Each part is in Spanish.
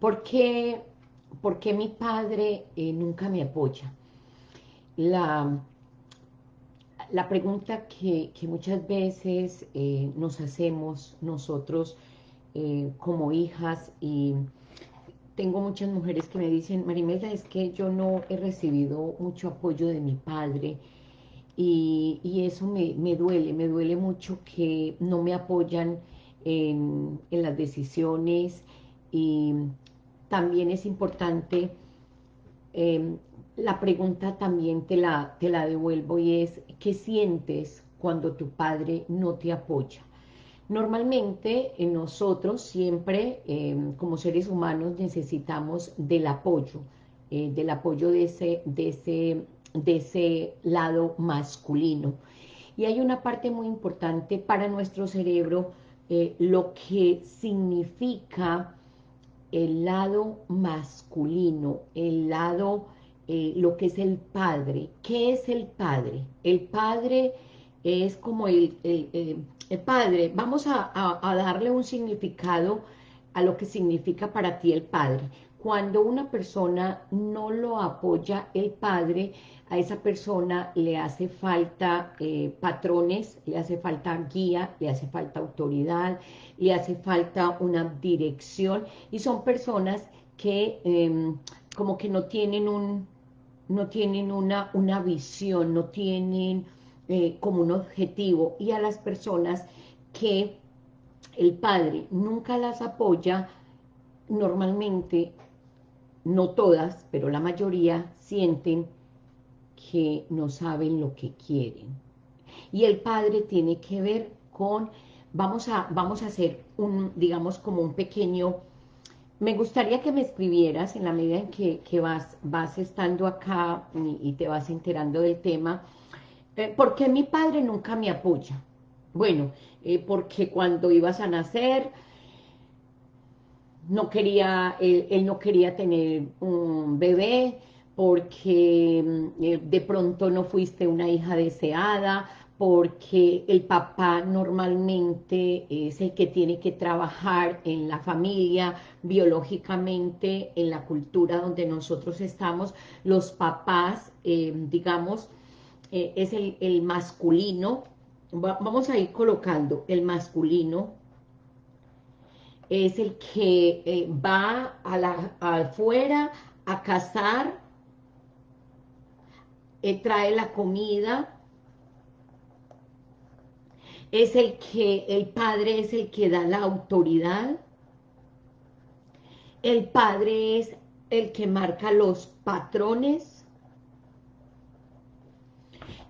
¿por qué, mi padre eh, nunca me apoya? La, la pregunta que, muchas veces eh, nos hacemos nosotros eh, como hijas y tengo muchas mujeres que me dicen, Marimelda, es que yo no he recibido mucho apoyo de mi padre y, eso me, duele, me duele mucho que no me apoyan en, las decisiones y también es importante, em, la pregunta también te la, te la devuelvo y es, ¿qué sientes cuando tu padre no te apoya? Normalmente en nosotros siempre em, como seres humanos necesitamos del apoyo, eh, del apoyo de ese, de, ese, de ese lado masculino. Y hay una parte muy importante para nuestro cerebro, eh, lo que significa el lado masculino, el lado, eh, lo que es el padre. ¿Qué es el padre? El padre es como el, el Padre, vamos a, darle un significado a lo que significa para ti el Padre. Cuando una persona no lo apoya el Padre, a esa persona le hace falta eh, patrones, le hace falta guía, le hace falta autoridad, le hace falta una dirección, y son personas que em, como que no tienen un, no tienen una, una visión, no tienen eh, como un objetivo. Y a las personas que el padre nunca las apoya, normalmente, no todas, pero la mayoría sienten que no saben lo que quieren. Y el padre tiene que ver con, vamos a, vamos a hacer un, digamos, como un pequeño, me gustaría que me escribieras en la medida en que, vas, vas estando acá y te vas enterando del tema, eh, ¿Por qué mi padre nunca me apoya? Bueno, eh, porque cuando ibas a nacer, no quería, él, no quería tener un bebé, porque mm, eh, de pronto no fuiste una hija deseada, porque el papá normalmente es el que tiene que trabajar en la familia, biológicamente, en la cultura donde nosotros estamos, los papás, digamos, eh, es el, masculino, vamos a ir colocando el masculino, es el que eh, va a la, afuera a cazar, eh, trae la comida, es el que, el padre es el que da la autoridad, el padre es el que marca los patrones,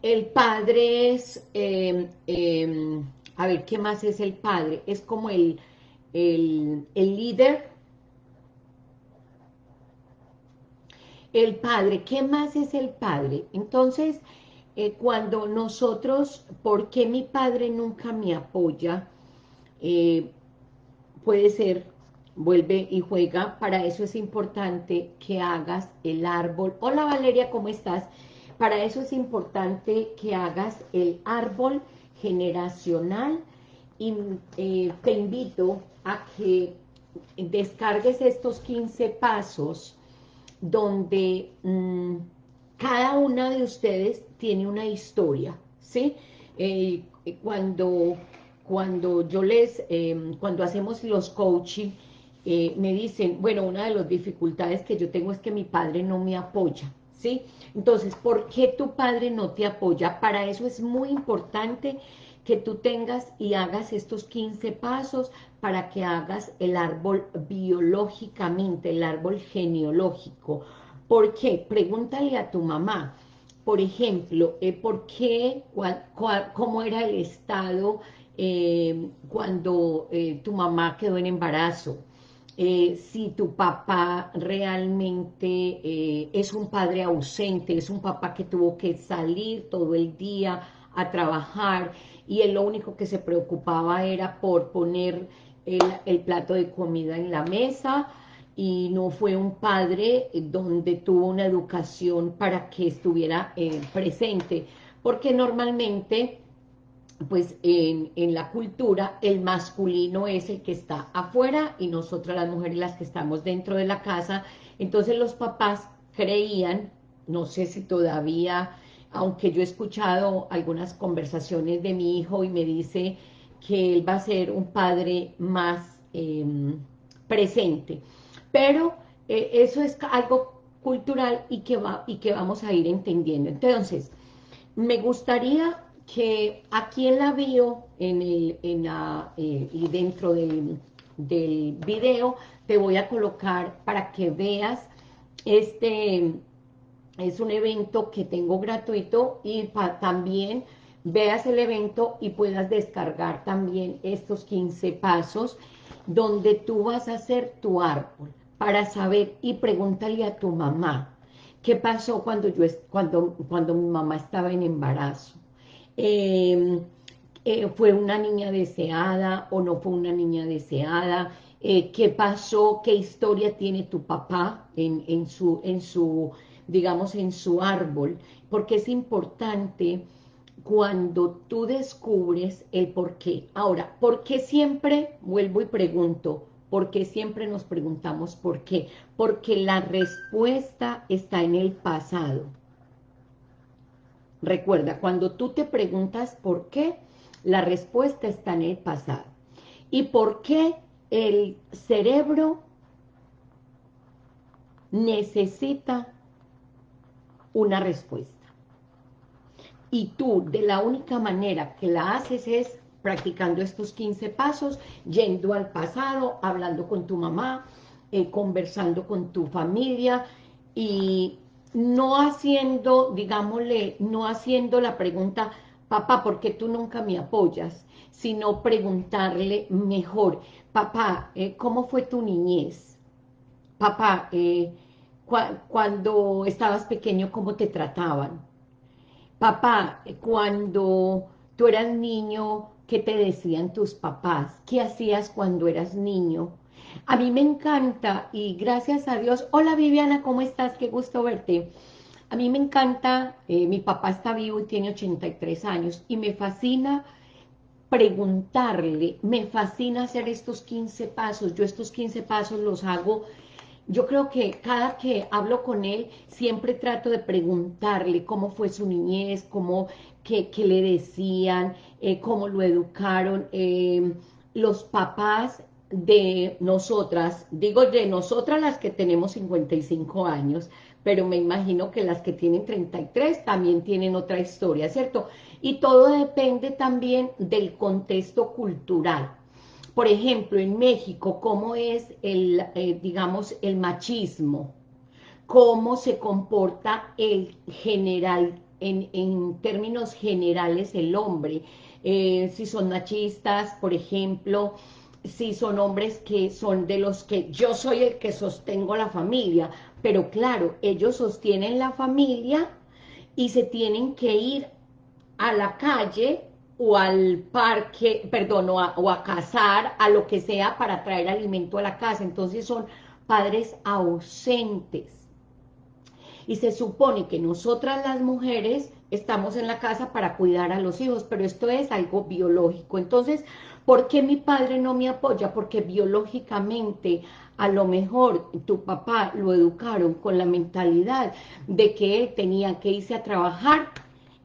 el padre es, em, em, a ver, ¿qué más es el padre? Es como el, el, líder. El padre, ¿qué más es el padre? Entonces, eh, cuando nosotros, ¿por qué mi padre nunca me apoya? Eh, puede ser, vuelve y juega, para eso es importante que hagas el árbol. Hola Valeria, ¿cómo estás? Para eso es importante que hagas el árbol generacional y eh, te invito a que descargues estos 15 pasos donde mm, cada una de ustedes tiene una historia, ¿sí? Eh, cuando, cuando yo les, em, cuando hacemos los coaching, eh, me dicen, bueno, una de las dificultades que yo tengo es que mi padre no me apoya, ¿sí? Entonces, ¿por qué tu padre no te apoya? Para eso es muy importante que tú tengas y hagas estos 15 pasos para que hagas el árbol biológicamente, el árbol genealógico. ¿Por qué? Pregúntale a tu mamá, por ejemplo, eh, ¿por qué, cómo era el estado eh, cuando eh, tu mamá quedó en embarazo? Si tu papá realmente es un padre ausente, es un papá que tuvo que salir todo el día a trabajar y él lo único que se preocupaba era por poner el, plato de comida en la mesa y no fue un padre donde tuvo una educación para que estuviera eh, presente, porque normalmente pues en, la cultura el masculino es el que está afuera y nosotras las mujeres las que estamos dentro de la casa. Entonces los papás creían, no sé si todavía, aunque yo he escuchado algunas conversaciones de mi hijo y me dice que él va a ser un padre más em, presente. Pero eh, eso es algo cultural y que, va, y que vamos a ir entendiendo. Entonces, me gustaría que aquí en la bio en el, en la, eh, y dentro del, del video te voy a colocar para que veas este es un evento que tengo gratuito y también veas el evento y puedas descargar también estos 15 pasos donde tú vas a hacer tu árbol para saber y pregúntale a tu mamá qué pasó cuando, yo, cuando, cuando mi mamá estaba en embarazo Em, eh, fue una niña deseada o no fue una niña deseada, eh, qué pasó, qué historia tiene tu papá en, en, su, en su, digamos, en su árbol, porque es importante cuando tú descubres el por qué. Ahora, ¿por qué siempre, vuelvo y pregunto, por qué siempre nos preguntamos por qué? Porque la respuesta está en el pasado. Recuerda, cuando tú te preguntas por qué, la respuesta está en el pasado. ¿Y por qué el cerebro necesita una respuesta? Y tú, de la única manera que la haces es practicando estos 15 pasos, yendo al pasado, hablando con tu mamá, eh, conversando con tu familia y no haciendo, digámosle, no haciendo la pregunta, papá, ¿por qué tú nunca me apoyas? Sino preguntarle mejor, papá, eh, ¿cómo fue tu niñez? Papá, eh, cuando estabas pequeño, ¿cómo te trataban? Papá, cuando tú eras niño, ¿qué te decían tus papás? ¿Qué hacías cuando eras niño? A mí me encanta y gracias a Dios, hola Viviana, ¿cómo estás? Qué gusto verte. A mí me encanta, eh, mi papá está vivo y tiene 83 años y me fascina preguntarle, me fascina hacer estos 15 pasos, yo estos 15 pasos los hago, yo creo que cada que hablo con él, siempre trato de preguntarle cómo fue su niñez, cómo, qué, le decían, eh, cómo lo educaron, eh, los papás de nosotras, digo de nosotras las que tenemos 55 años, pero me imagino que las que tienen 33 también tienen otra historia, ¿cierto? Y todo depende también del contexto cultural. Por ejemplo, en México, ¿cómo es el, eh, digamos, el machismo? ¿Cómo se comporta el general, en, términos generales, el hombre? Eh, si son machistas, por ejemplo, si son hombres que son de los que yo soy el que sostengo la familia, pero claro, ellos sostienen la familia y se tienen que ir a la calle o al parque, perdón, o a, o a cazar, a lo que sea para traer alimento a la casa, entonces son padres ausentes. Y se supone que nosotras las mujeres estamos en la casa para cuidar a los hijos, pero esto es algo biológico. Entonces, ¿Por qué mi padre no me apoya? Porque biológicamente a lo mejor tu papá lo educaron con la mentalidad de que él tenía que irse a trabajar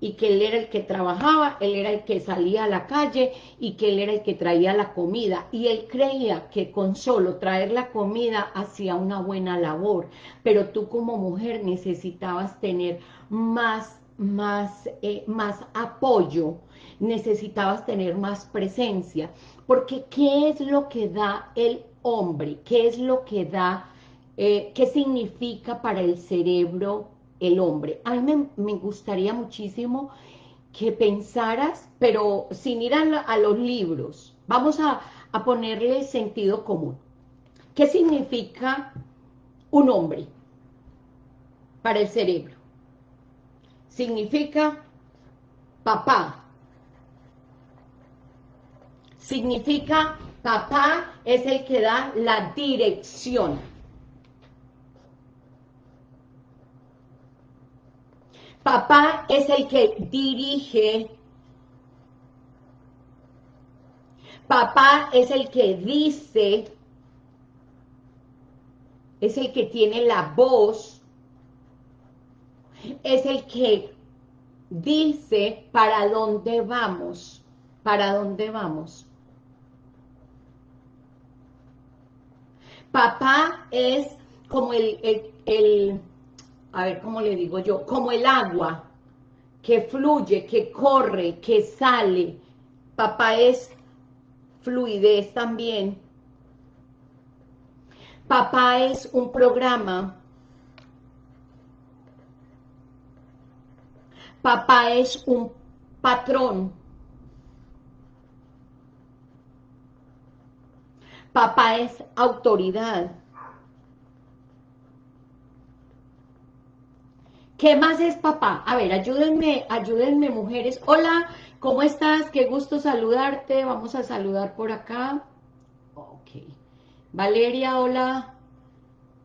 y que él era el que trabajaba, él era el que salía a la calle y que él era el que traía la comida. Y él creía que con solo traer la comida hacía una buena labor, pero tú como mujer necesitabas tener más, más, eh, más apoyo necesitabas tener más presencia, porque ¿qué es lo que da el hombre? ¿Qué es lo que da, eh, qué significa para el cerebro el hombre? A mí me, gustaría muchísimo que pensaras, pero sin ir a, los libros, vamos a, a ponerle sentido común. ¿Qué significa un hombre para el cerebro? Significa papá, Significa, papá es el que da la dirección. Papá es el que dirige. Papá es el que dice, es el que tiene la voz, es el que dice para dónde vamos, para dónde vamos. Papá es como el, el, el, a ver, ¿cómo le digo yo? Como el agua que fluye, que corre, que sale. Papá es fluidez también. Papá es un programa. Papá es un patrón. Papá es autoridad. ¿Qué más es papá? A ver, ayúdenme, ayúdenme mujeres. Hola, ¿cómo estás? Qué gusto saludarte. Vamos a saludar por acá. Ok. Valeria, hola.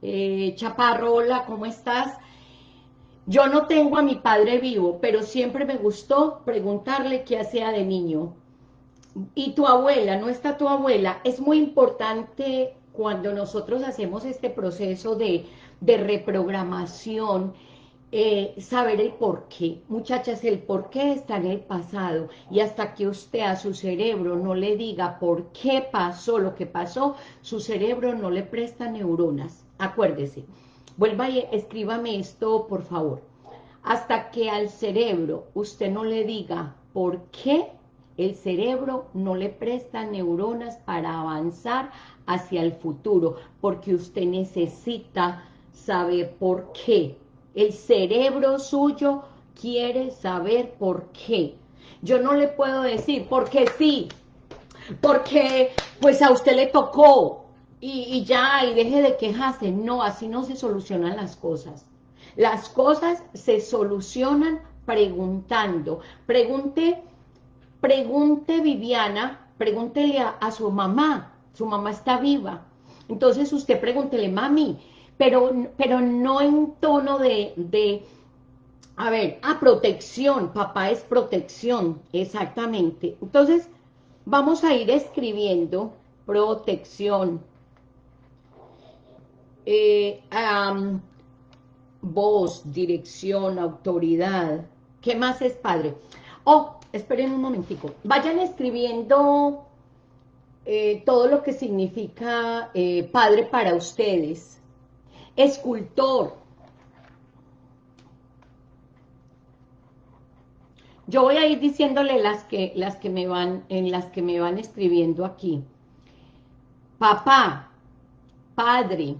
Eh, Chaparro, hola, ¿cómo estás? Yo no tengo a mi padre vivo, pero siempre me gustó preguntarle qué hacía de niño. Y tu abuela, no está tu abuela. Es muy importante cuando nosotros hacemos este proceso de, de reprogramación, eh, saber el por qué. Muchachas, el por qué está en el pasado y hasta que usted a su cerebro no le diga por qué pasó lo que pasó, su cerebro no le presta neuronas. Acuérdese. Vuelva y escríbame esto, por favor. Hasta que al cerebro usted no le diga por qué, el cerebro no le presta neuronas para avanzar hacia el futuro, porque usted necesita saber por qué el cerebro suyo quiere saber por qué. Yo no le puedo decir, porque sí, porque pues a usted le tocó y, ya, y deje de quejarse. No, así no se solucionan las cosas. Las cosas se solucionan preguntando. Pregunte, pregunte Viviana, pregúntele a, a su mamá, su mamá está viva. Entonces usted pregúntele, mami, pero, pero no en tono de, a ver, a protección, papá es protección, exactamente. Entonces, vamos a ir escribiendo protección, eh, voz, dirección, autoridad, ¿qué más es padre? Oh, esperen un momentico, vayan escribiendo eh, todo lo que significa eh, padre para ustedes, escultor. Yo voy a ir diciéndole las que, las que me van, en las que me van escribiendo aquí. Papá, padre,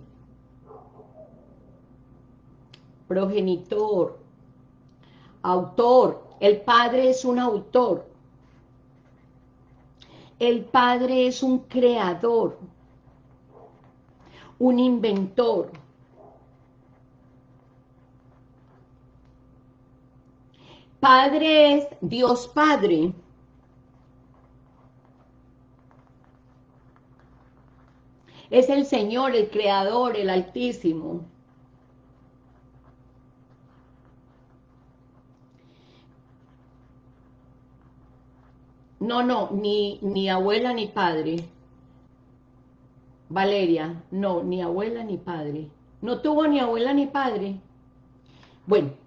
progenitor, autor. El padre es un autor. El padre es un creador, un inventor Padre es Dios Padre. Es el Señor, el Creador, el Altísimo. No, no, ni, ni abuela ni padre. Valeria, no, ni abuela ni padre. No tuvo ni abuela ni padre. Bueno,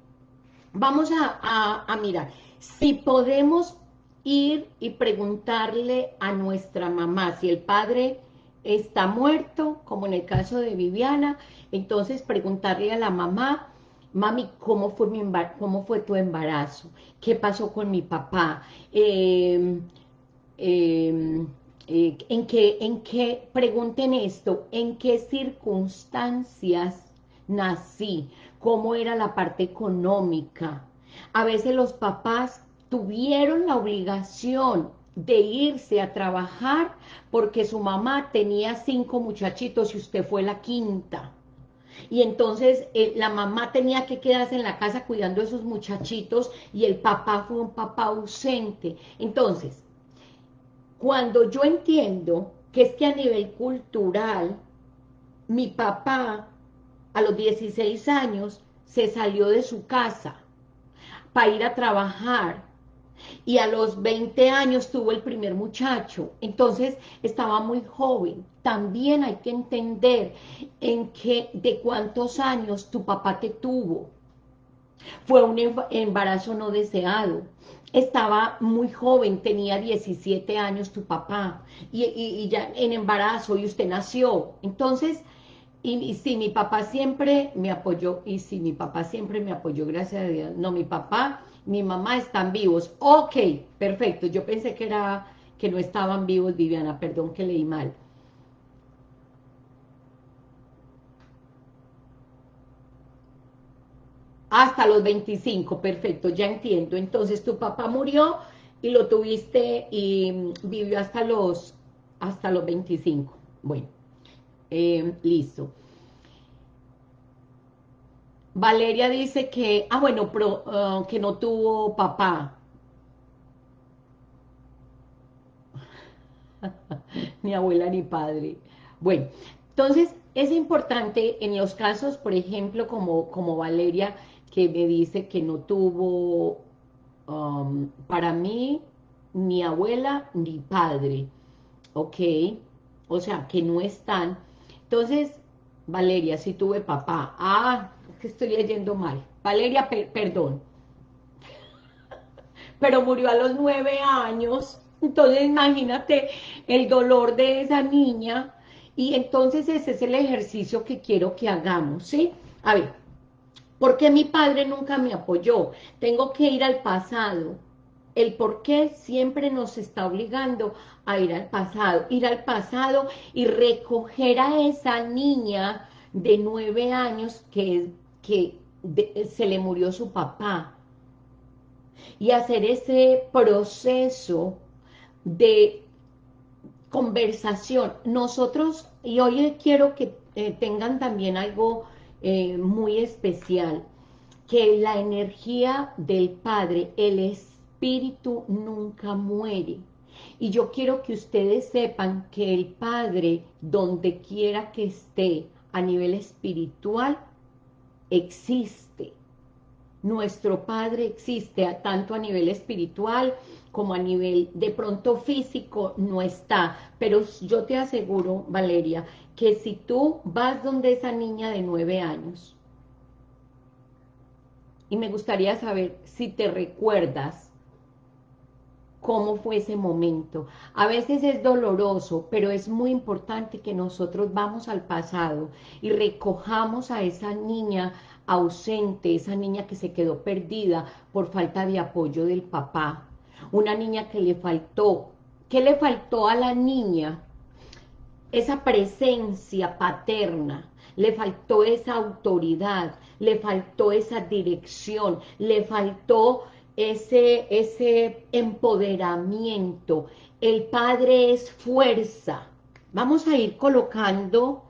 Vamos a, mirar, si podemos ir y preguntarle a nuestra mamá, si el padre está muerto, como en el caso de Viviana, entonces preguntarle a la mamá, mami, ¿cómo fue, mi cómo fue tu embarazo? ¿Qué pasó con mi papá? Em, em, eh, ¿en, qué, ¿En qué, pregunten esto, en qué circunstancias nací? Cómo era la parte económica. A veces los papás tuvieron la obligación de irse a trabajar porque su mamá tenía cinco muchachitos y usted fue la quinta. Y entonces eh, la mamá tenía que quedarse en la casa cuidando a esos muchachitos y el papá fue un papá ausente. Entonces, cuando yo entiendo que es que a nivel cultural, mi papá a los 16 años se salió de su casa para ir a trabajar y a los 20 años tuvo el primer muchacho, entonces estaba muy joven. También hay que entender en que de cuántos años tu papá te tuvo. Fue un embarazo no deseado. Estaba muy joven, tenía 17 años tu papá, y, ya en embarazo, y usted nació. Entonces, y, si mi papá siempre me apoyó, y si mi papá siempre me apoyó, gracias a Dios, no, mi papá, mi mamá están vivos, ok, perfecto, yo pensé que era, que no estaban vivos, Viviana, perdón que leí mal. Hasta los 25, perfecto, ya entiendo. Entonces tu papá murió y lo tuviste y vivió hasta los, hasta los 25. Bueno. Eh, listo. Valeria dice que, ah, bueno, uh, que no tuvo papá. ni abuela ni padre. Bueno, entonces es importante en los casos, por ejemplo, como, como Valeria, que me dice que no tuvo, um, para mí, ni abuela ni padre, ¿ok? O sea, que no están entonces, Valeria, si tuve papá. Ah, que estoy leyendo mal. Valeria, perdón. Pero murió a los nueve años. Entonces, imagínate el dolor de esa niña. Y entonces ese es el ejercicio que quiero que hagamos, ¿sí? A ver, ¿por qué mi padre nunca me apoyó? Tengo que ir al pasado el por qué siempre nos está obligando a ir al pasado, ir al pasado y recoger a esa niña de nueve años que, que se le murió su papá y hacer ese proceso de conversación. Nosotros, y hoy quiero que eh, tengan también algo eh, muy especial, que la energía del Padre, el es espíritu nunca muere. Y yo quiero que ustedes sepan que el Padre, donde quiera que esté a nivel espiritual, existe. Nuestro Padre existe tanto a nivel espiritual como a nivel de pronto físico no está. Pero yo te aseguro, Valeria, que si tú vas donde esa niña de nueve años, y me gustaría saber si te recuerdas cómo fue ese momento. A veces es doloroso, pero es muy importante que nosotros vamos al pasado y recojamos a esa niña ausente, esa niña que se quedó perdida por falta de apoyo del papá. Una niña que le faltó. ¿Qué le faltó a la niña? Esa presencia paterna, le faltó esa autoridad, le faltó esa dirección, le faltó ese, ese empoderamiento. El Padre es fuerza. Vamos a ir colocando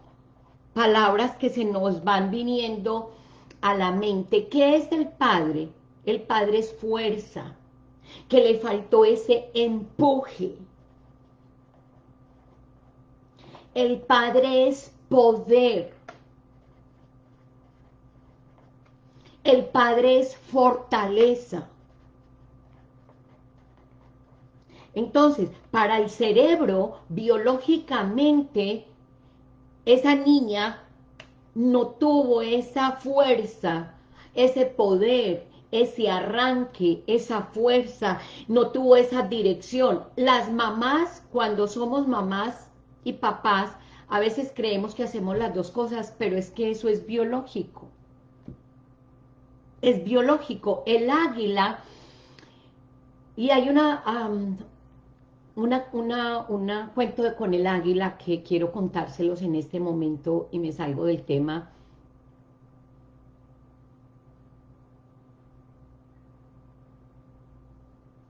palabras que se nos van viniendo a la mente. ¿Qué es el Padre? El Padre es fuerza, que le faltó ese empuje. El Padre es poder. El Padre es fortaleza. Entonces, para el cerebro, biológicamente, esa niña no tuvo esa fuerza, ese poder, ese arranque, esa fuerza, no tuvo esa dirección. Las mamás, cuando somos mamás y papás, a veces creemos que hacemos las dos cosas, pero es que eso es biológico. Es biológico. El águila, y hay una, una, una, una cuento de con el águila que quiero contárselos en este momento y me salgo del tema.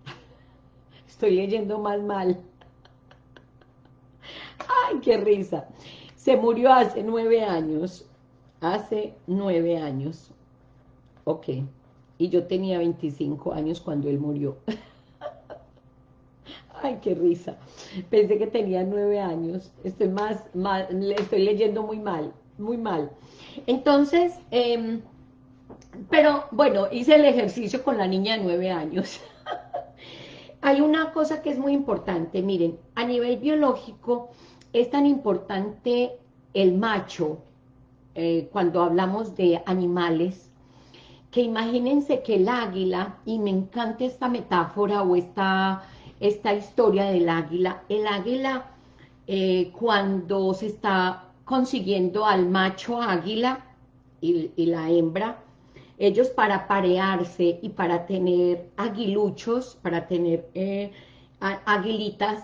Estoy leyendo más mal. ¡Ay, qué risa! Se murió hace nueve años. Hace nueve años. Ok. Y yo tenía 25 años cuando él murió. Ay, qué risa. Pensé que tenía nueve años. Estoy más, le estoy leyendo muy mal, muy mal. Entonces, em, pero bueno, hice el ejercicio con la niña de nueve años. hay una cosa que es muy importante, miren, a nivel biológico es tan importante el macho, eh, cuando hablamos de animales, que imagínense que el águila, y me encanta esta metáfora o esta, esta historia del águila, el águila eh, cuando se está consiguiendo al macho águila y, la hembra, ellos para parearse y para tener aguiluchos, para tener eh, aguilitas,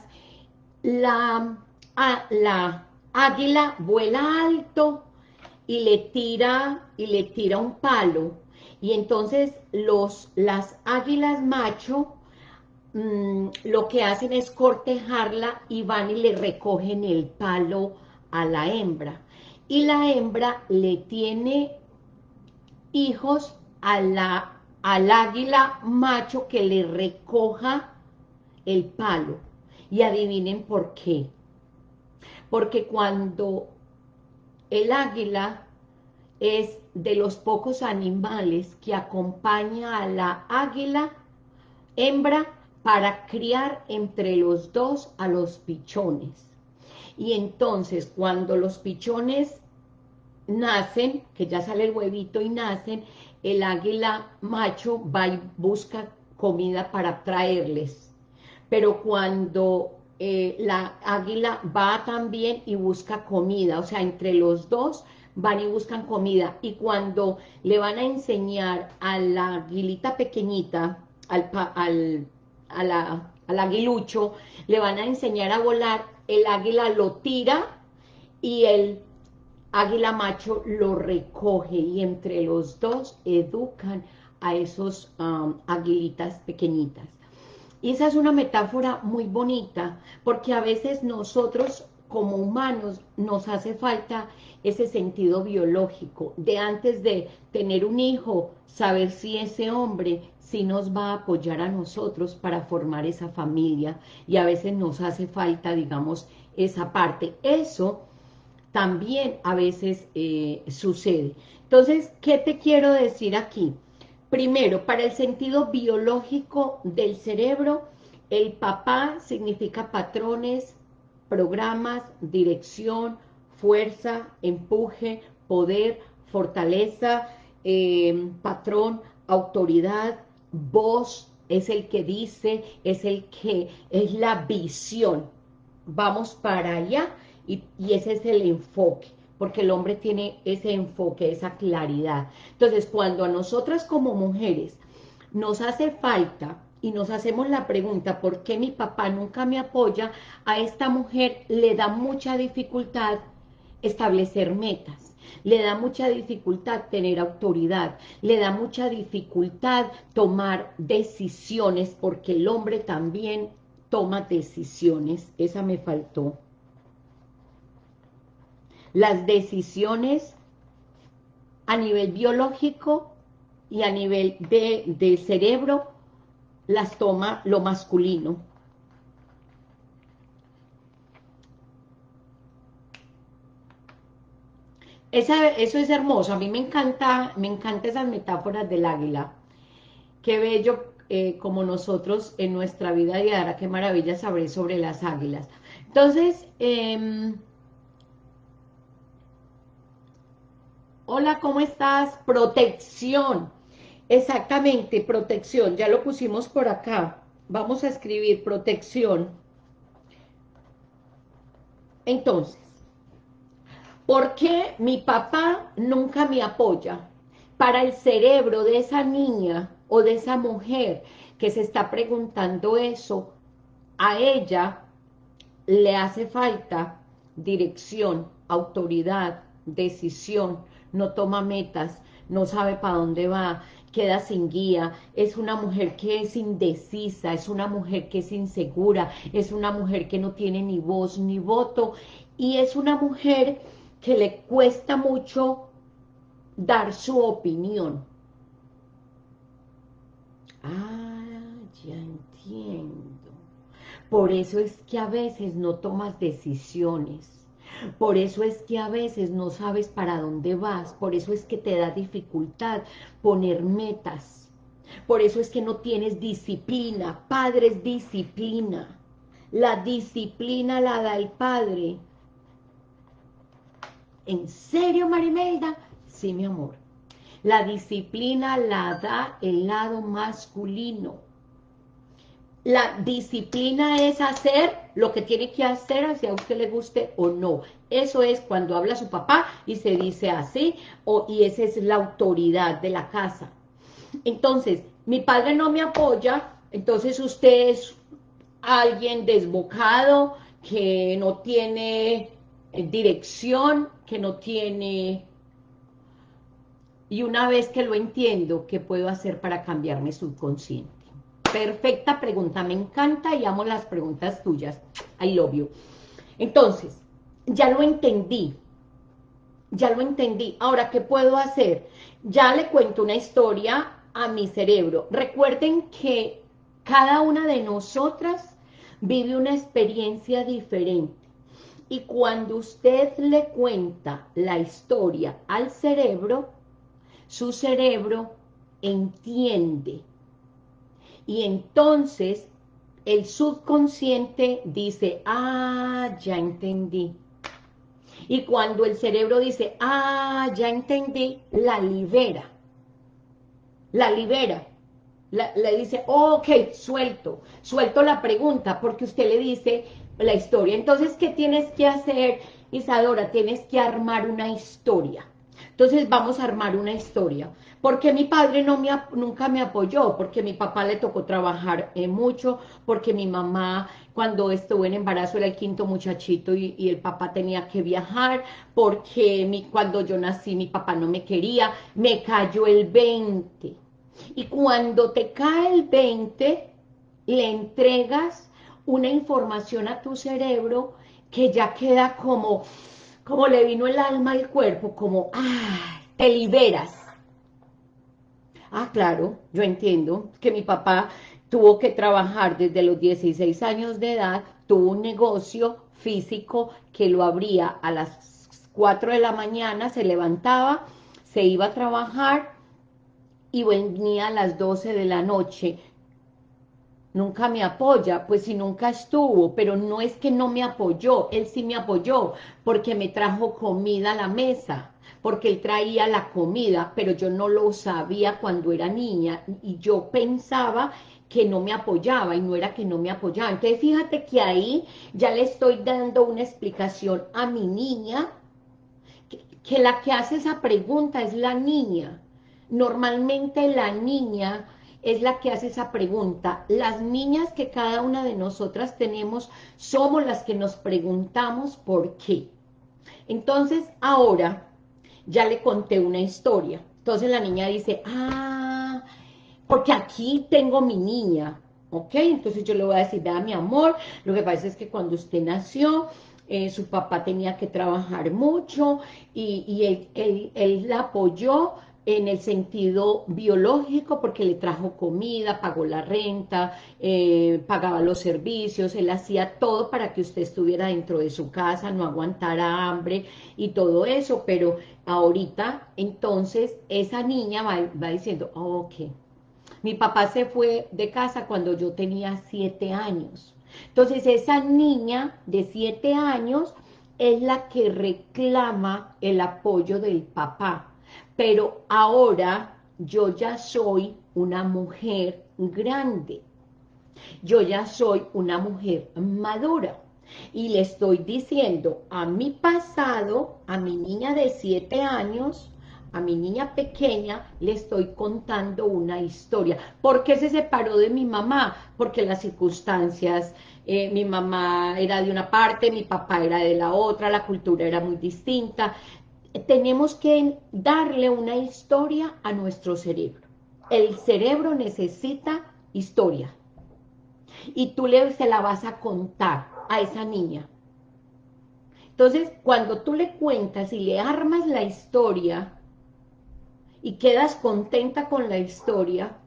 la, la águila vuela alto y le tira, y le tira un palo, y entonces los, las águilas macho mm, lo que hacen es cortejarla y van y le recogen el palo a la hembra. Y la hembra le tiene hijos a la, al águila macho que le recoja el palo. Y adivinen por qué. Porque cuando el águila es de los pocos animales que acompaña a la águila hembra para criar entre los dos a los pichones. Y entonces cuando los pichones nacen, que ya sale el huevito y nacen, el águila macho va y busca comida para traerles. Pero cuando eh, la águila va también y busca comida, o sea, entre los dos van y buscan comida, y cuando le van a enseñar a la aguilita pequeñita, al, al, al aguilucho, le van a enseñar a volar, el águila lo tira y el águila macho lo recoge y entre los dos educan a esos um, aguilitas pequeñitas. Y esa es una metáfora muy bonita, porque a veces nosotros como humanos nos hace falta ese sentido biológico, de antes de tener un hijo, saber si ese hombre sí nos va a apoyar a nosotros para formar esa familia, y a veces nos hace falta, digamos, esa parte. Eso también a veces eh, sucede. Entonces, ¿qué te quiero decir aquí? Primero, para el sentido biológico del cerebro, el papá significa patrones, programas, dirección, fuerza, empuje, poder, fortaleza, em, patrón, autoridad, voz, es el que dice, es el que, es la visión. Vamos para allá y, y ese es el enfoque porque el hombre tiene ese enfoque, esa claridad. Entonces, cuando a nosotras como mujeres nos hace falta y nos hacemos la pregunta, ¿por qué mi papá nunca me apoya? A esta mujer le da mucha dificultad establecer metas, le da mucha dificultad tener autoridad, le da mucha dificultad tomar decisiones, porque el hombre también toma decisiones, esa me faltó. Las decisiones a nivel biológico y a nivel de, de cerebro las toma lo masculino. eso es hermoso, a mí me encanta, me encanta esas metáforas del águila. Qué bello eh, como nosotros en nuestra vida diaria, qué maravilla saber sobre las águilas. Entonces, em, hola, ¿cómo estás? Protección. Exactamente, protección, ya lo pusimos por acá. Vamos a escribir protección. Entonces, ¿por qué mi papá nunca me apoya? Para el cerebro de esa niña o de esa mujer que se está preguntando eso, a ella le hace falta dirección, autoridad, decisión, no toma metas, no sabe para dónde va, queda sin guía, es una mujer que es indecisa, es una mujer que es insegura, es una mujer que no tiene ni voz ni voto, y es una mujer que le cuesta mucho dar su opinión. Ah, ya entiendo. Por eso es que a veces no tomas decisiones por eso es que a veces no sabes para dónde vas, por eso es que te da dificultad poner metas, Por eso es que no tienes disciplina. Padre es disciplina. La disciplina la da el Padre. ¿En serio, Marimelda? Sí, mi amor. La disciplina la da el lado masculino. La disciplina es hacer lo que tiene que hacer, si a usted le guste o no. Eso es cuando habla su papá y se dice así, o, y esa es la autoridad de la casa. Entonces, mi padre no me apoya, entonces usted es alguien desbocado, que no tiene dirección, que no tiene... Y una vez que lo entiendo, ¿qué puedo hacer para cambiar mi subconsciente? Perfecta pregunta, me encanta y amo las preguntas tuyas. I love you. Entonces, ya lo entendí, ya lo entendí. Ahora, ¿qué puedo hacer? Ya le cuento una historia a mi cerebro. Recuerden que cada una de nosotras vive una experiencia diferente. Y cuando usted le cuenta la historia al cerebro, su cerebro entiende. Y entonces el subconsciente dice, ah, ya entendí. Y cuando el cerebro dice, ah, ya entendí, la libera. La libera. le dice, ok, suelto, suelto la pregunta, porque usted le dice la historia. Entonces, ¿qué tienes que hacer, Isadora? Tienes que armar una historia. Entonces vamos a armar una historia. Porque mi padre no me, nunca me apoyó, porque mi papá le tocó trabajar eh, mucho, porque mi mamá cuando estuvo en embarazo era el quinto muchachito y, el papá tenía que viajar, porque mi, cuando yo nací mi papá no me quería, me cayó el 20. Y cuando te cae el 20, le entregas una información a tu cerebro que ya queda como, como le vino el alma al cuerpo, como, ah, te liberas. Ah, claro, yo entiendo que mi papá tuvo que trabajar desde los 16 años de edad, tuvo un negocio físico que lo abría a las 4 de la mañana, se levantaba, se iba a trabajar y venía a las 12 de la noche. Nunca me apoya, pues si nunca estuvo, pero no es que no me apoyó, él sí me apoyó, porque me trajo comida a la mesa, porque él traía la comida, pero yo no lo sabía cuando era niña y yo pensaba que no me apoyaba y no era que no me apoyaba. Entonces fíjate que ahí ya le estoy dando una explicación a mi niña, que, la que hace esa pregunta es la niña. Normalmente la niña es la que hace esa pregunta. Las niñas que cada una de nosotras tenemos somos las que nos preguntamos por qué. Entonces, ahora, ya le conté una historia. Entonces la niña dice, ah, porque aquí tengo mi niña, ¿ok? Entonces yo le voy a decir, vea mi amor, lo que pasa es que cuando usted nació, eh, su papá tenía que trabajar mucho y, él la apoyó, en el sentido biológico porque le trajo comida, pagó la renta, eh, pagaba los servicios, él hacía todo para que usted estuviera dentro de su casa, no aguantara hambre y todo eso, pero ahorita entonces esa niña va, va diciendo, ok, mi papá se fue de casa cuando yo tenía siete años, entonces esa niña de siete años es la que reclama el apoyo del papá, pero ahora yo ya soy una mujer grande, yo ya soy una mujer madura, y le estoy diciendo a mi pasado, a mi niña de siete años, a mi niña pequeña, le estoy contando una historia. ¿Por qué se separó de mi mamá? Porque las circunstancias, eh, mi mamá era de una parte, mi papá era de la otra, la cultura era muy distinta tenemos que darle una historia a nuestro cerebro. El cerebro necesita historia. Y tú le, se la vas a contar a esa niña. Entonces, cuando tú le cuentas y le armas la historia y quedas contenta con la historia,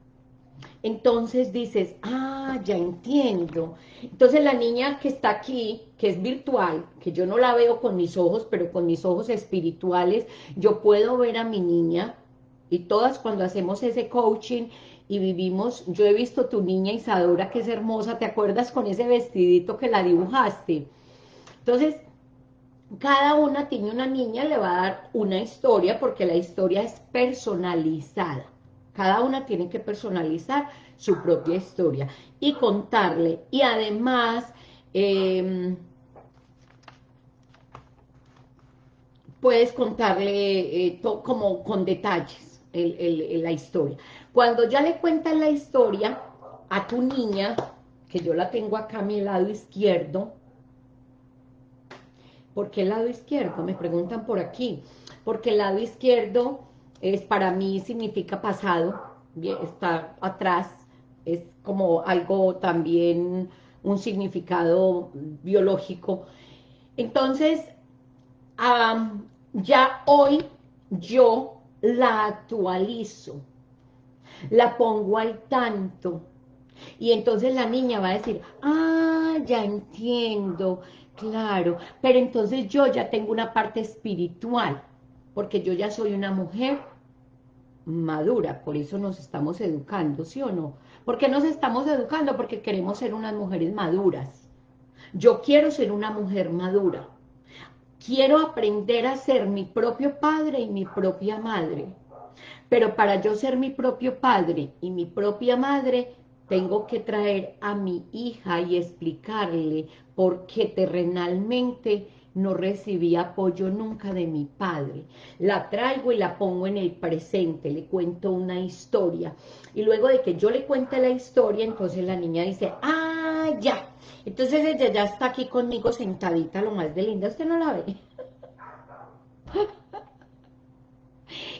entonces dices, ah, ya entiendo. Entonces la niña que está aquí, que es virtual, que yo no la veo con mis ojos, pero con mis ojos espirituales, yo puedo ver a mi niña Y todas cuando hacemos ese coaching y vivimos, yo he visto tu niña Isadora que es hermosa, ¿te acuerdas con ese vestidito que la dibujaste? Entonces, cada una tiene una niña, le va a dar una historia porque la historia es personalizada. Cada una tiene que personalizar su propia historia y contarle. Y además, em, puedes contarle eh, como con detalles la historia. Cuando ya le cuentas la historia a tu niña, que yo la tengo acá a mi lado izquierdo, ¿por qué el lado izquierdo? Me preguntan por aquí. Porque el lado izquierdo es para mí significa pasado, está atrás, es como algo también, un significado biológico. Entonces, ya hoy yo la actualizo, la pongo al tanto, y entonces la niña va a decir, ah, ya entiendo, claro, pero entonces yo ya tengo una parte espiritual, porque yo ya soy una mujer madura, por eso nos estamos educando, ¿sí o no? ¿Por qué nos estamos educando? Porque queremos ser unas mujeres maduras. Yo quiero ser una mujer madura. Quiero aprender a ser mi propio padre y mi propia madre. Pero para yo ser mi propio padre y mi propia madre, tengo que traer a mi hija y explicarle por qué terrenalmente no recibí apoyo nunca de mi padre. La traigo y la pongo en el presente, le cuento una historia. Y luego de que yo le cuente la historia, entonces la niña dice, ah, ya. Entonces ella ya está aquí conmigo sentadita, lo más de linda, ¿usted no la ve?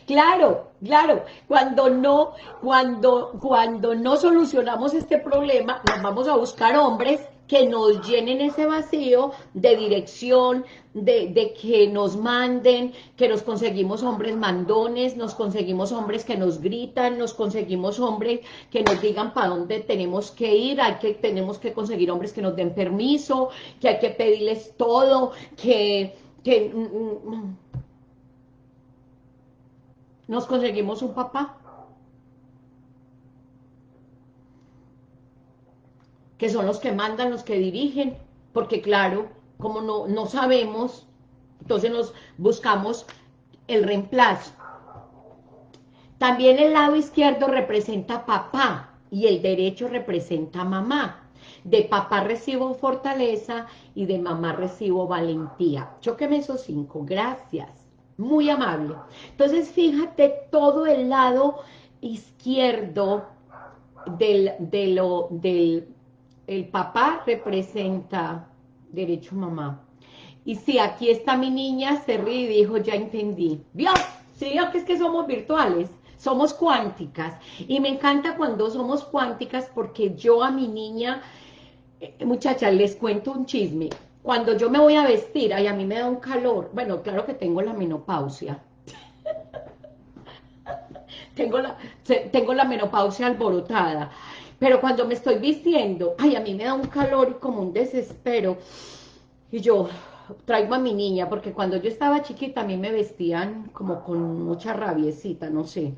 Claro, claro, cuando no, cuando, cuando no solucionamos este problema, nos vamos a buscar hombres que nos llenen ese vacío de dirección, de, que nos manden, que nos conseguimos hombres mandones, nos conseguimos hombres que nos gritan, nos conseguimos hombres que nos digan para dónde tenemos que ir, hay que, tenemos que conseguir hombres que nos den permiso, que hay que pedirles todo, que, que mm, mm, nos conseguimos un papá que son los que mandan, los que dirigen, porque claro, como no, no sabemos, entonces nos buscamos el reemplazo. También el lado izquierdo representa papá y el derecho representa mamá. De papá recibo fortaleza y de mamá recibo valentía. Choqueme esos cinco, gracias. Muy amable. Entonces, fíjate todo el lado izquierdo del, de lo, del el papá representa derecho mamá. Y si aquí está mi niña, se ríe y dijo, ya entendí. ¿Vio? Sí, que es que somos virtuales, somos cuánticas. Y me encanta cuando somos cuánticas porque yo a mi niña, eh, muchachas, les cuento un chisme. Cuando yo me voy a vestir, ay, a mí me da un calor. Bueno, claro que tengo la menopausia. tengo, la, tengo la menopausia alborotada. Pero cuando me estoy vistiendo, ay, a mí me da un calor y como un desespero. Y yo traigo a mi niña, porque cuando yo estaba chiquita a mí me vestían como con mucha rabiecita, no sé.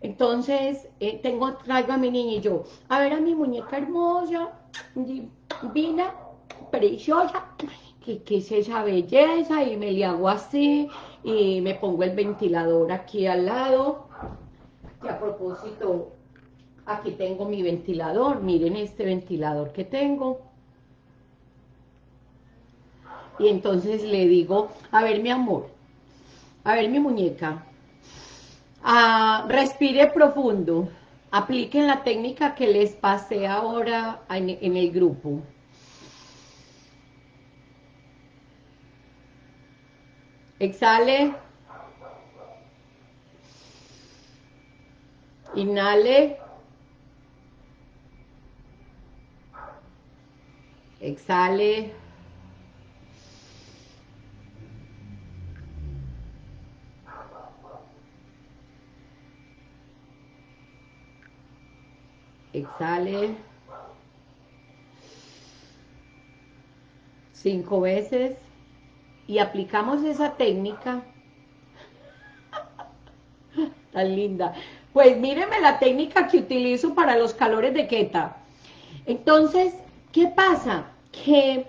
Entonces, eh, tengo, traigo a mi niña y yo, a ver a mi muñeca hermosa, divina, preciosa, que, que es esa belleza, y me le hago así, y me pongo el ventilador aquí al lado, que a propósito, Aquí tengo mi ventilador, miren este ventilador que tengo. Y entonces le digo, a ver mi amor, a ver mi muñeca, ah, respire profundo, apliquen la técnica que les pasé ahora en, en el grupo. Exhale. Inhale. Exhale. Exhale. Cinco veces. Y aplicamos esa técnica Tan linda. Pues míreme la técnica que utilizo para los calores de Keta. Entonces, ¿qué pasa? Que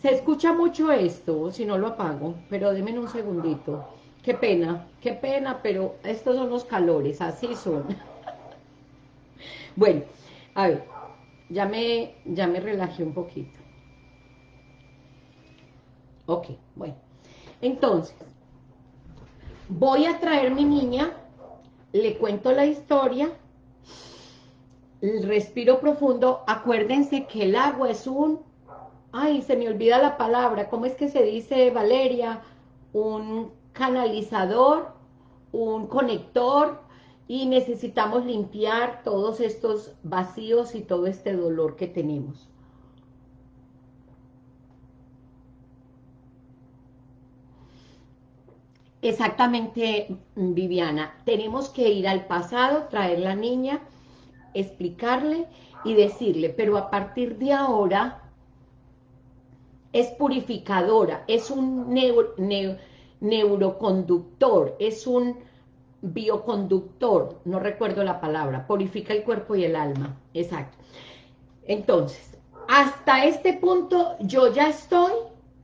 se escucha mucho esto, si no lo apago, pero denme un segundito. Qué pena, qué pena, pero estos son los calores, así son. bueno, a ver, ya me, ya me relajé un poquito. Ok, bueno. Entonces, voy a traer mi niña, le cuento la historia, respiro profundo, acuérdense que el agua es un, ay, se me olvida la palabra, ¿cómo es que se dice, Valeria? Un canalizador, un conector, y necesitamos limpiar todos estos vacíos y todo este dolor que tenemos. Exactamente, Viviana. Tenemos que ir al pasado, traer la niña, explicarle y decirle, pero a partir de ahora es purificadora, es un neuroconductor, es un bioconductor, no recuerdo la palabra, purifica el cuerpo y el alma, exacto. Entonces, hasta este punto yo ya estoy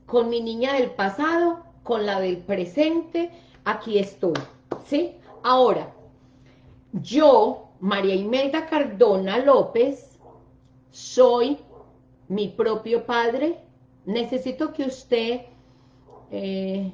con mi niña del pasado, con la del presente, aquí estoy, ¿sí? Ahora, yo, María Imelda Cardona López, soy mi propio padre, necesito que usted... Eh,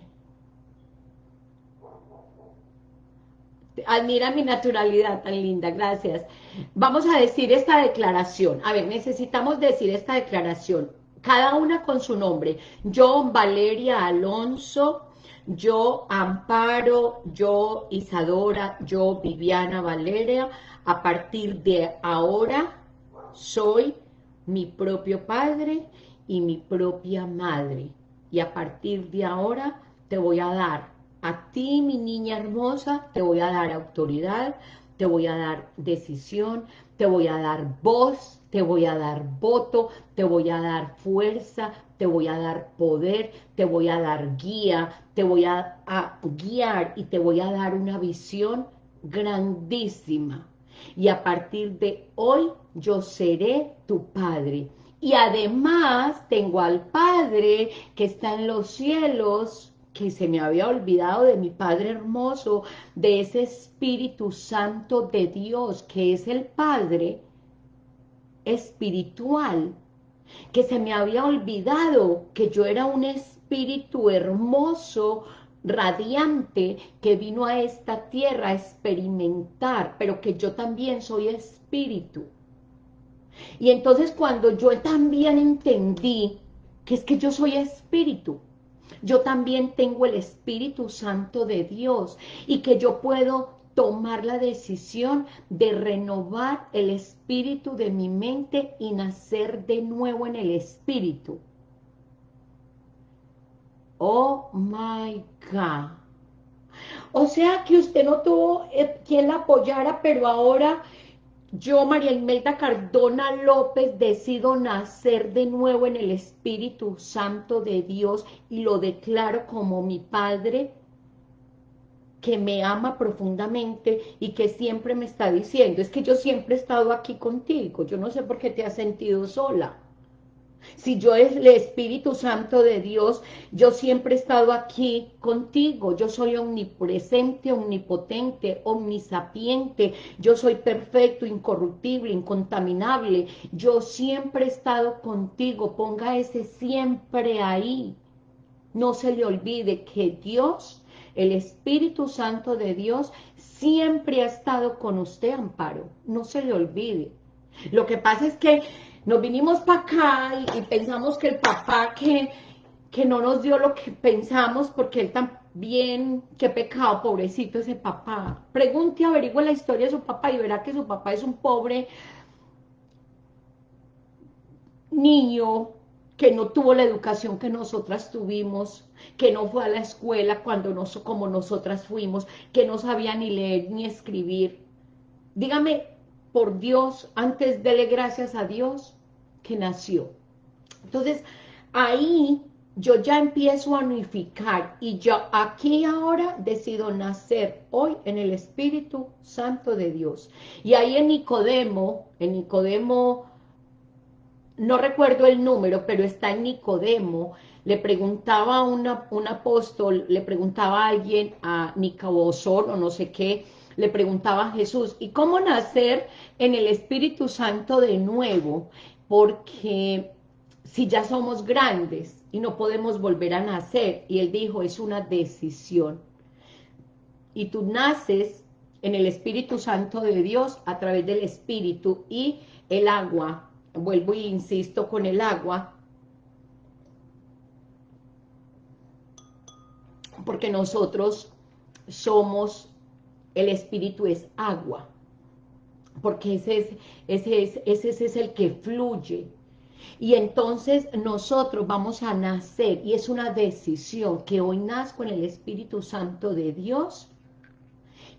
admira mi naturalidad tan linda, gracias. Vamos a decir esta declaración. A ver, necesitamos decir esta declaración cada una con su nombre. Yo, Valeria Alonso, yo, Amparo, yo, Isadora, yo, Viviana Valeria, a partir de ahora soy mi propio padre y mi propia madre. Y a partir de ahora te voy a dar, a ti, mi niña hermosa, te voy a dar autoridad, te voy a dar decisión, te voy a dar voz, te voy a dar voto, te voy a dar fuerza, te voy a dar poder, te voy a dar guía, te voy a, guiar y te voy a dar una visión grandísima. Y a partir de hoy yo seré tu Padre. Y además tengo al Padre que está en los cielos, que se me había olvidado de mi Padre hermoso, de ese Espíritu Santo de Dios, que es el Padre espiritual, que se me había olvidado que yo era un espíritu hermoso, radiante, que vino a esta tierra a experimentar, pero que yo también soy espíritu. Y entonces cuando yo también entendí que es que yo soy espíritu, yo también tengo el Espíritu Santo de Dios y que yo puedo tomar la decisión de renovar el espíritu de mi mente y nacer de nuevo en el espíritu. Oh my God. O sea que usted no tuvo eh, quien la apoyara, pero ahora yo, María Imelda Cardona López, decido nacer de nuevo en el Espíritu Santo de Dios y lo declaro como mi Padre que me ama profundamente y que siempre me está diciendo, es que yo siempre he estado aquí contigo, yo no sé por qué te has sentido sola. Si yo es el Espíritu Santo de Dios, yo siempre he estado aquí contigo. Yo soy omnipresente, omnipotente, omnisapiente. Yo soy perfecto, incorruptible, incontaminable. Yo siempre he estado contigo. Ponga ese siempre ahí. No se le olvide que Dios el Espíritu Santo de Dios siempre ha estado con usted, Amparo. No se le olvide. Lo que pasa es que nos vinimos para acá y, pensamos que el papá que, que no nos dio lo que pensamos porque él también, qué pecado, pobrecito ese papá. Pregunte, averigüe la historia de su papá y verá que su papá es un pobre niño que no tuvo la educación que nosotras tuvimos, que no fue a la escuela cuando nos, como nosotras fuimos, que no sabía ni leer ni escribir. Dígame, por Dios, antes dele gracias a Dios que nació. Entonces, ahí yo ya empiezo a unificar y yo aquí ahora decido nacer hoy en el Espíritu Santo de Dios. Y ahí en Nicodemo, en Nicodemo, no recuerdo el número, pero está en Nicodemo, le preguntaba a un apóstol, le preguntaba a alguien, a Nicabosor o no sé qué, le preguntaba a Jesús, ¿y cómo nacer en el Espíritu Santo de nuevo? Porque si ya somos grandes y no podemos volver a nacer, y él dijo, es una decisión. Y tú naces en el Espíritu Santo de Dios a través del Espíritu y el agua, vuelvo y insisto con el agua, porque nosotros somos, el Espíritu es agua, porque ese es, ese es, ese es el que fluye, y entonces nosotros vamos a nacer, y es una decisión, que hoy nazco en el Espíritu Santo de Dios,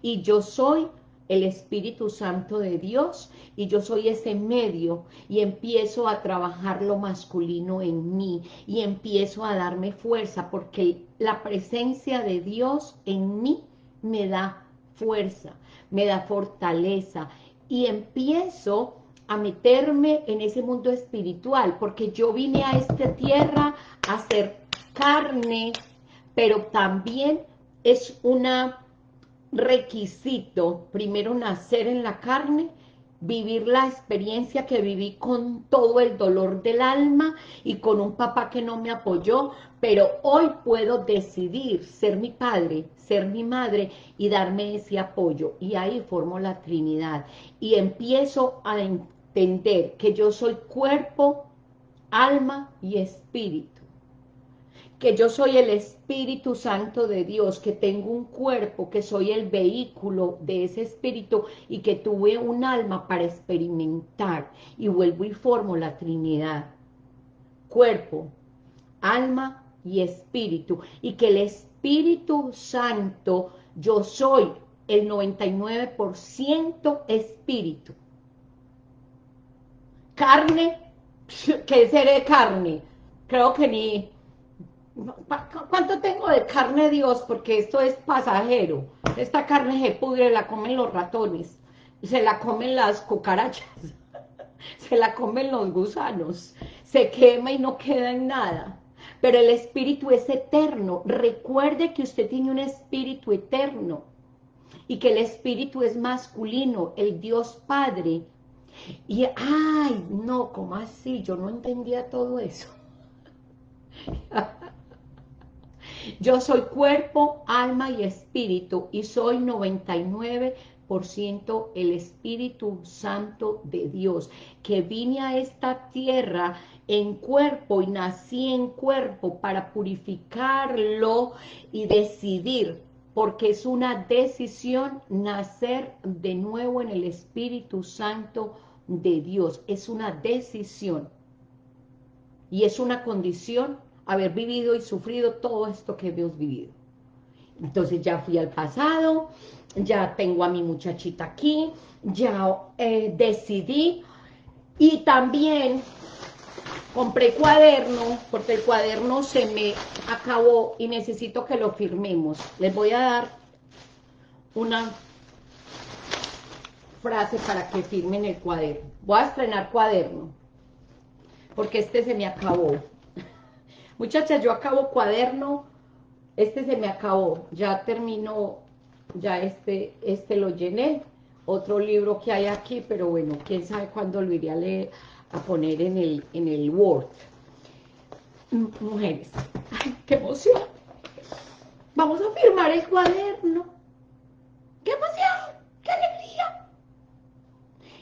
y yo soy el Espíritu Santo de Dios, y yo soy ese medio, y empiezo a trabajar lo masculino en mí, y empiezo a darme fuerza, porque la presencia de Dios en mí me da fuerza, me da fortaleza, y empiezo a meterme en ese mundo espiritual, porque yo vine a esta tierra a ser carne, pero también es un requisito, primero nacer en la carne, vivir la experiencia que viví con todo el dolor del alma y con un papá que no me apoyó, pero hoy puedo decidir ser mi padre, ser mi madre y darme ese apoyo. Y ahí formo la Trinidad y empiezo a entender que yo soy cuerpo, alma y espíritu. Que yo soy el Espíritu Santo de Dios, que tengo un cuerpo, que soy el vehículo de ese espíritu y que tuve un alma para experimentar. Y vuelvo y formo la Trinidad. Cuerpo, alma y espíritu. Y que el Espíritu Santo, yo soy el 99% espíritu carne, ¿qué seré carne? Creo que ni... ¿Cuánto tengo de carne, Dios? Porque esto es pasajero. Esta carne se pudre, la comen los ratones, se la comen las cucarachas, se la comen los gusanos, se quema y no queda en nada. Pero el espíritu es eterno. Recuerde que usted tiene un espíritu eterno y que el espíritu es masculino, el Dios Padre y, ay, no, ¿cómo así? Yo no entendía todo eso. Yo soy cuerpo, alma y espíritu y soy 99% el Espíritu Santo de Dios, que vine a esta tierra en cuerpo y nací en cuerpo para purificarlo y decidir porque es una decisión nacer de nuevo en el Espíritu Santo de Dios, es una decisión y es una condición haber vivido y sufrido todo esto que hemos vivido. Entonces ya fui al pasado, ya tengo a mi muchachita aquí, ya eh, decidí y también compré cuaderno porque el cuaderno se me acabó y necesito que lo firmemos. Les voy a dar una frase para que firmen el cuaderno. Voy a estrenar cuaderno, porque este se me acabó. Muchachas, yo acabo cuaderno, este se me acabó, ya terminó, ya este, este lo llené, otro libro que hay aquí, pero bueno, quién sabe cuándo lo iré a leer, a poner en el, en el Word. Mujeres, qué emoción. Vamos a firmar el cuaderno. ¡Qué emoción! ¡Qué alegría!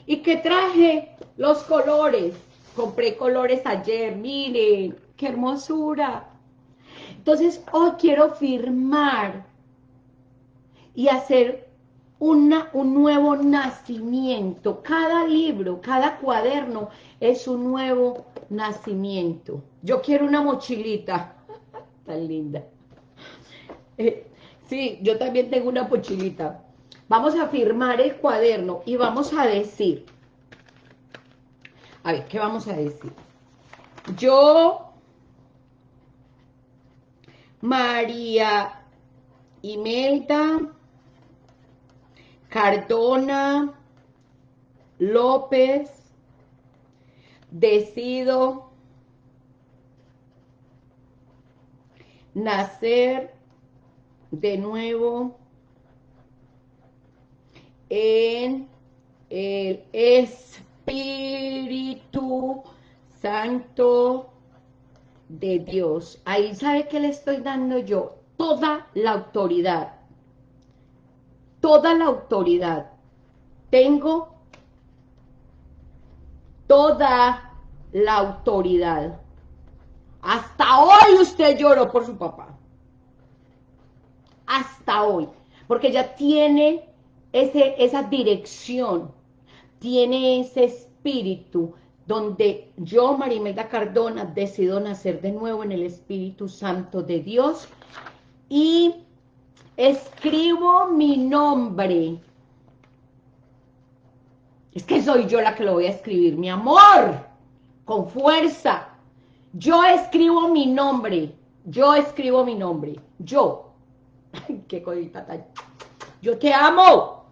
¿Y qué traje? Los colores. Compré colores ayer, miren, qué hermosura. Entonces, hoy quiero firmar y hacer una, un nuevo nacimiento. Cada libro, cada cuaderno es un nuevo nacimiento. Yo quiero una mochilita. Tan linda. Eh, sí, yo también tengo una mochilita. Vamos a firmar el cuaderno y vamos a decir, a ver, ¿qué vamos a decir? Yo María Imelda Cardona López, decido nacer de nuevo en el Espíritu Santo de Dios. Ahí sabe que le estoy dando yo toda la autoridad. Toda la autoridad. Tengo toda la autoridad. Hasta hoy usted lloró por su papá. Hasta hoy. Porque ya tiene ese, esa dirección, tiene ese espíritu donde yo, Marimelda Cardona, decido nacer de nuevo en el Espíritu Santo de Dios y escribo mi nombre es que soy yo la que lo voy a escribir, mi amor, con fuerza. Yo escribo mi nombre, yo escribo mi nombre, yo. Ay, qué cosita tan... Yo te amo.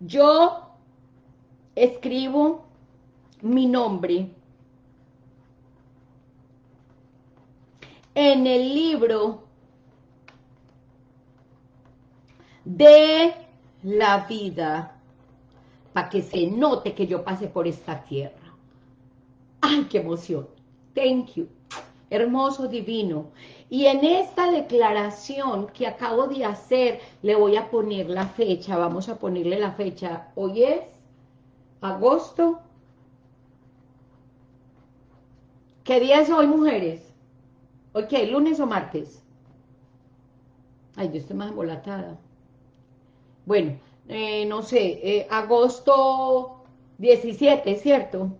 Yo escribo mi nombre en el libro de la vida para que se note que yo pasé por esta tierra. ¡Ay, qué emoción! Thank you. Hermoso, divino. Y en esta declaración que acabo de hacer, le voy a poner la fecha, vamos a ponerle la fecha. Hoy es agosto. ¿Qué día es hoy, mujeres? ¿Hoy qué? ¿Lunes o martes? Ay, yo estoy más embolatada. Bueno, eh, no sé, eh, agosto 17, ¿cierto?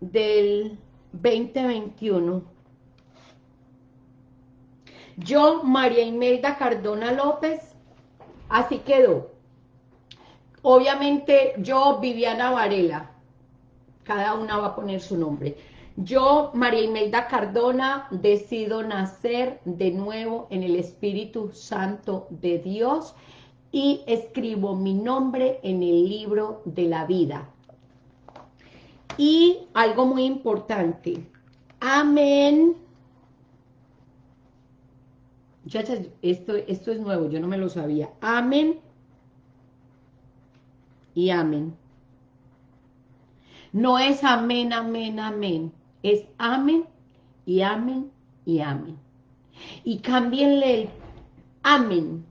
Del 2021. Yo, María Imelda Cardona López, así quedó. Obviamente yo, Viviana Varela, cada una va a poner su nombre. Yo, María Imelda Cardona, decido nacer de nuevo en el Espíritu Santo de Dios y escribo mi nombre en el libro de la vida. Y algo muy importante, amén. Muchachas, esto, esto es nuevo, yo no me lo sabía. Amén y amén. No es amén, amén, amén. Es amén y amén y amén. Y cámbienle el amén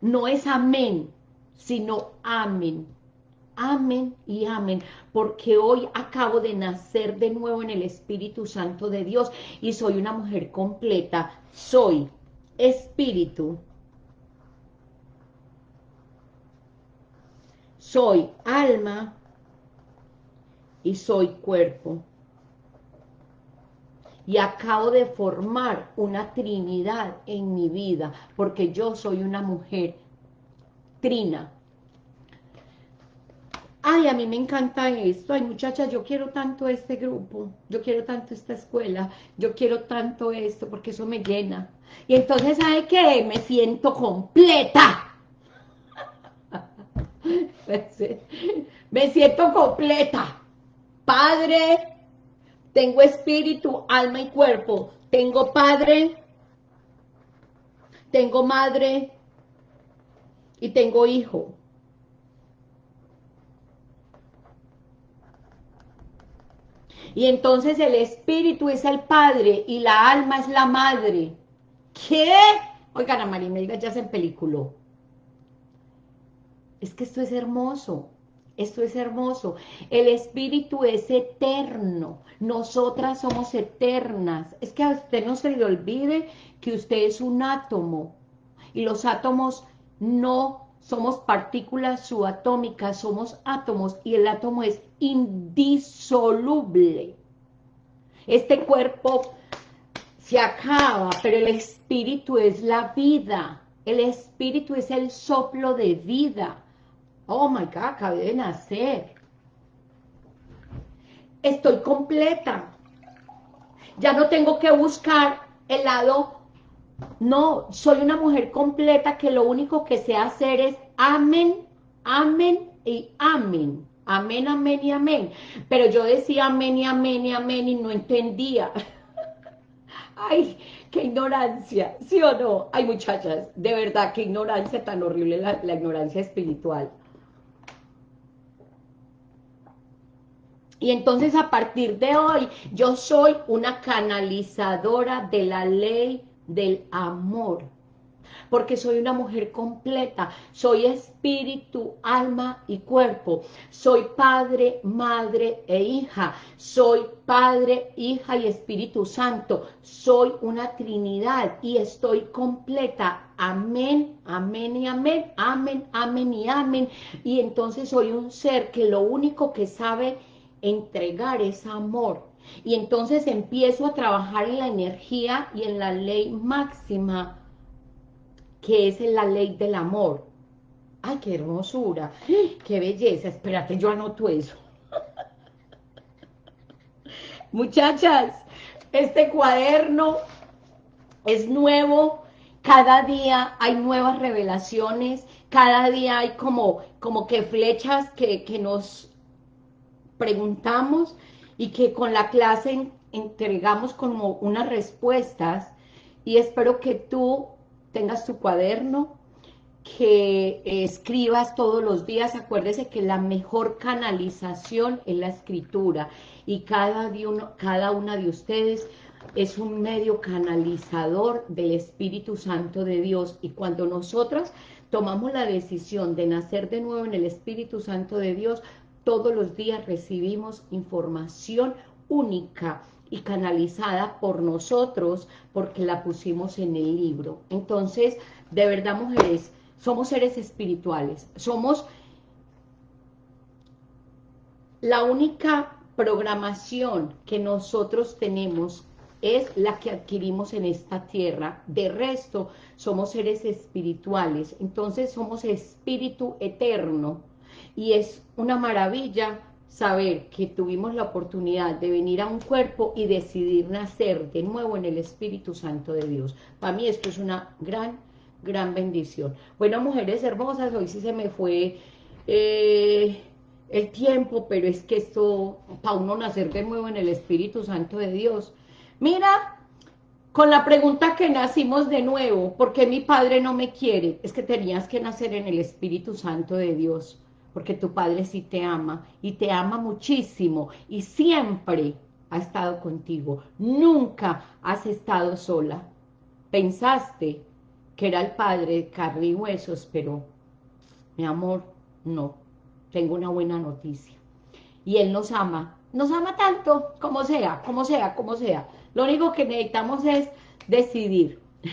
no es amén, sino amén. Amén y amén, porque hoy acabo de nacer de nuevo en el Espíritu Santo de Dios y soy una mujer completa. Soy espíritu, soy alma y soy cuerpo. Y acabo de formar una trinidad en mi vida, porque yo soy una mujer trina. Ay, a mí me encanta esto. Ay, muchachas, yo quiero tanto este grupo, yo quiero tanto esta escuela, yo quiero tanto esto, porque eso me llena. Y entonces, ¿sabe qué? Me siento completa. me siento completa. Padre, tengo espíritu, alma y cuerpo. Tengo padre, tengo madre y tengo hijo. Y entonces el espíritu es el padre y la alma es la madre. ¿Qué? Oigan, a Marimelda ya se película. Es que esto es hermoso. Esto es hermoso. El espíritu es eterno. Nosotras somos eternas. Es que a usted no se le olvide que usted es un átomo. Y los átomos no somos partículas subatómicas, somos átomos. Y el átomo es indisoluble. Este cuerpo se acaba, pero el espíritu es la vida. El espíritu es el soplo de vida. Oh my God, acabé de nacer. Estoy completa. ya no tengo que buscar el lado, no, soy una mujer completa que lo único que sé hacer es amén, amén y amén. Amén, amén y amén. Pero yo decía amén y amén y amén y no entendía. Ay, qué ignorancia, ¿sí o no? Ay, muchachas, de verdad, qué ignorancia tan horrible la, la ignorancia espiritual. Y entonces a partir de hoy, yo soy una canalizadora de la ley del amor. Porque soy una mujer completa, soy espíritu, alma y cuerpo, soy padre, madre e hija, soy padre, hija y espíritu santo, soy una trinidad y estoy completa, amén, amén y amén, amén, amén y amén, y entonces soy un ser que lo único que sabe entregar es amor, y entonces empiezo a trabajar en la energía y en la ley máxima que es la ley del amor. ¡Ay, qué hermosura! ¡Qué belleza! Espérate, yo anoto eso. Muchachas, este cuaderno es nuevo, cada día hay nuevas revelaciones, cada día hay como, como que flechas que, que nos preguntamos y que con la clase entregamos como unas respuestas. Y espero que tú tengas tu cuaderno, que escribas todos los días, acuérdese que la mejor canalización es la escritura. Y cada, uno, cada una de ustedes es un medio canalizador del Espíritu Santo de Dios. Y cuando nosotros tomamos la decisión de nacer de nuevo en el Espíritu Santo de Dios, todos los días recibimos información única, y canalizada por nosotros porque la pusimos en el libro. Entonces, de verdad, mujeres, somos seres espirituales, somos la única programación que nosotros tenemos es la que adquirimos en esta tierra. De resto, somos seres espirituales. Entonces, somos espíritu eterno. Y es una maravilla saber que tuvimos la oportunidad de venir a un cuerpo y decidir nacer de nuevo en el Espíritu Santo de Dios. Para mí esto es una gran, gran bendición. Bueno, mujeres hermosas, hoy sí se me fue eh, el tiempo, pero es que esto, para uno nacer de nuevo en el Espíritu Santo de Dios. Mira, con la pregunta que nacimos de nuevo, ¿por qué mi padre no me quiere? Es que tenías que nacer en el Espíritu Santo de Dios porque tu Padre sí te ama, y te ama muchísimo, y siempre ha estado contigo, nunca has estado sola. Pensaste que era el Padre de carne y huesos, pero, mi amor, no, tengo una buena noticia. Y Él nos ama, nos ama tanto, como sea, como sea, como sea. Lo único que necesitamos es decidir.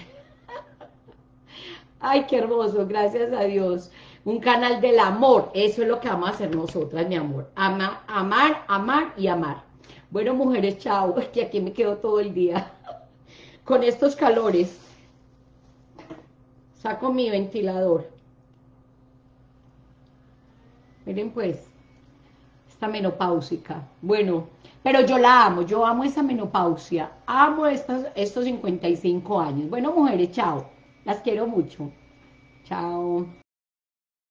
Ay, qué hermoso, gracias a Dios un canal del amor, eso es lo que vamos a hacer nosotras, mi amor, Ama, amar, amar y amar. Bueno, mujeres, chao, que aquí me quedo todo el día con estos calores. Saco mi ventilador. Miren pues, esta menopáusica. Bueno, pero yo la amo, yo amo esa menopausia, amo estos, estos 55 años. Bueno, mujeres, chao, las quiero mucho. Chao.